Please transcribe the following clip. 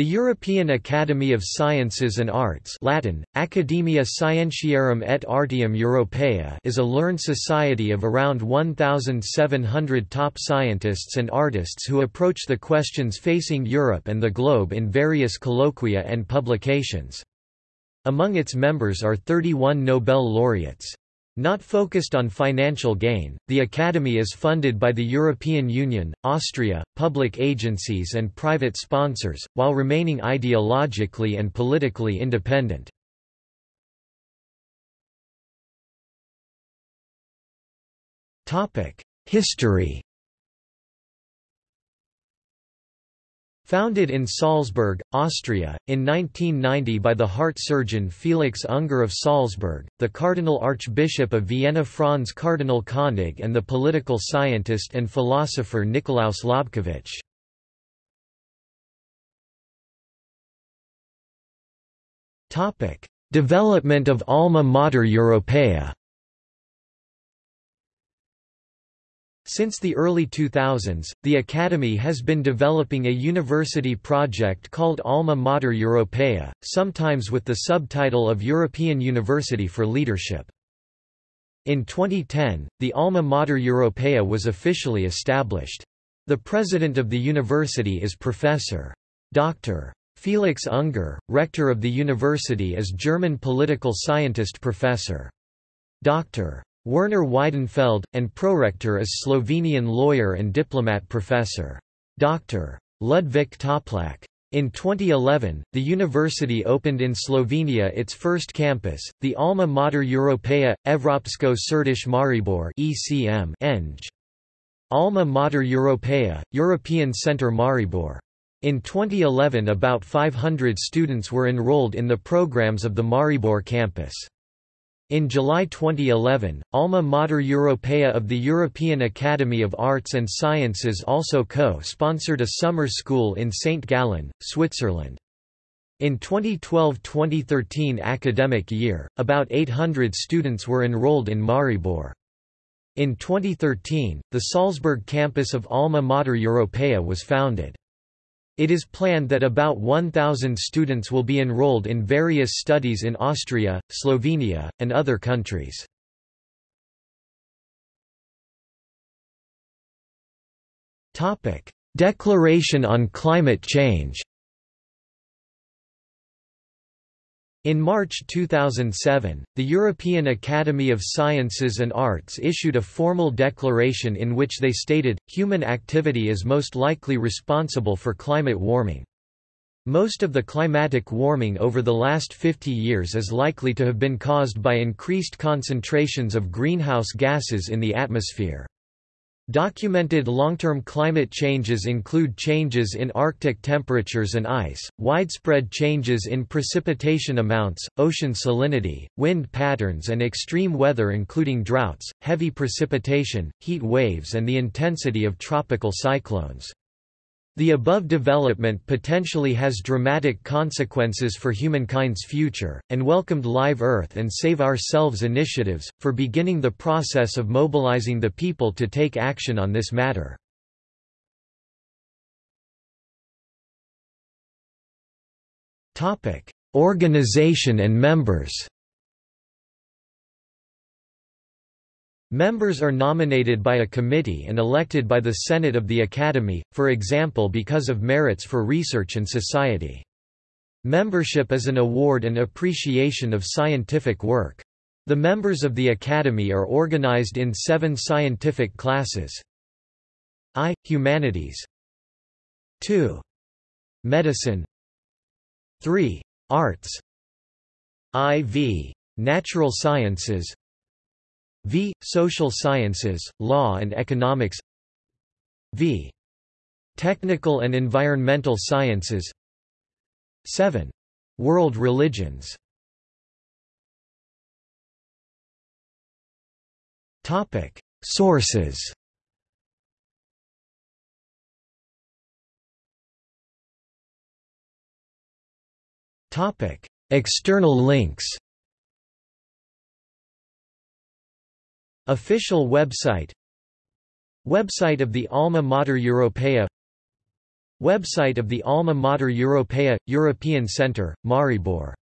The European Academy of Sciences and Arts Latin, Academia Scientiarum et Artium Europaea is a learned society of around 1,700 top scientists and artists who approach the questions facing Europe and the globe in various colloquia and publications. Among its members are 31 Nobel laureates. Not focused on financial gain, the Academy is funded by the European Union, Austria, public agencies and private sponsors, while remaining ideologically and politically independent. History Founded in Salzburg, Austria, in 1990 by the heart surgeon Felix Unger of Salzburg, the Cardinal Archbishop of Vienna Franz Cardinal Koenig and the political scientist and philosopher Nikolaus Lobkowicz. Development of Alma Mater Europaea Since the early 2000s, the Academy has been developing a university project called Alma Mater Europaea, sometimes with the subtitle of European University for Leadership. In 2010, the Alma Mater Europaea was officially established. The president of the university is Professor. Dr. Felix Unger, rector of the university is German political scientist Professor. Dr. Werner Weidenfeld, and prorector is Slovenian lawyer and diplomat professor. Dr. Ludvik Toplak. In 2011, the university opened in Slovenia its first campus, the Alma Mater Europaea, Evropsko Središče Maribor ECM Eng. Alma Mater Europaea, European Centre Maribor. In 2011 about 500 students were enrolled in the programs of the Maribor campus. In July 2011, Alma Mater Europaea of the European Academy of Arts and Sciences also co-sponsored a summer school in St. Gallen, Switzerland. In 2012–2013 academic year, about 800 students were enrolled in Maribor. In 2013, the Salzburg campus of Alma Mater Europaea was founded. It is planned that about 1,000 students will be enrolled in various studies in Austria, Slovenia, and other countries. Declaration on climate change In March 2007, the European Academy of Sciences and Arts issued a formal declaration in which they stated, human activity is most likely responsible for climate warming. Most of the climatic warming over the last 50 years is likely to have been caused by increased concentrations of greenhouse gases in the atmosphere. Documented long-term climate changes include changes in Arctic temperatures and ice, widespread changes in precipitation amounts, ocean salinity, wind patterns and extreme weather including droughts, heavy precipitation, heat waves and the intensity of tropical cyclones. The above development potentially has dramatic consequences for humankind's future, and welcomed Live Earth and Save Ourselves initiatives, for beginning the process of mobilizing the people to take action on this matter. Organization and members Members are nominated by a committee and elected by the Senate of the Academy, for example because of merits for research and society. Membership is an award and appreciation of scientific work. The members of the Academy are organized in seven scientific classes. I. Humanities 2. Medicine 3. Arts IV. Natural Sciences v. Social Sciences, Law and Economics v. Technical and Environmental Sciences 7. World Religions Topic Sources Topic External links Official website Website of the Alma Mater Europaea Website of the Alma Mater Europaea – European Centre, Maribor